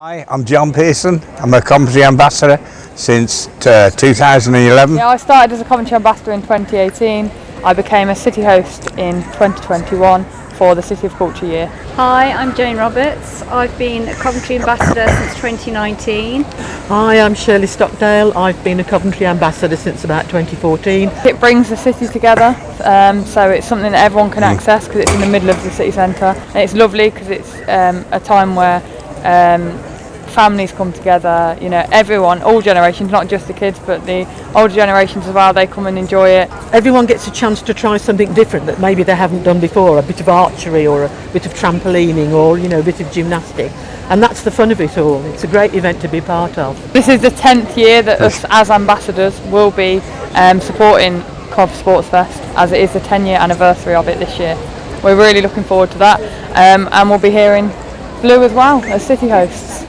Hi, I'm John Pearson. I'm a Coventry ambassador since uh, 2011. Yeah, I started as a Coventry ambassador in 2018. I became a city host in 2021 for the City of Culture year. Hi, I'm Jane Roberts. I've been a Coventry ambassador since 2019. Hi, I'm Shirley Stockdale. I've been a Coventry ambassador since about 2014. It brings the city together, um, so it's something that everyone can access because it's in the middle of the city centre. And it's lovely because it's um, a time where um, families come together, you know, everyone, all generations, not just the kids, but the older generations as well, they come and enjoy it. Everyone gets a chance to try something different that maybe they haven't done before, a bit of archery or a bit of trampolining or, you know, a bit of gymnastics. And that's the fun of it all. It's a great event to be part of. This is the 10th year that us as ambassadors will be um, supporting Cov Sports Fest as it is the 10 year anniversary of it this year. We're really looking forward to that um, and we'll be hearing blue as well as city hosts.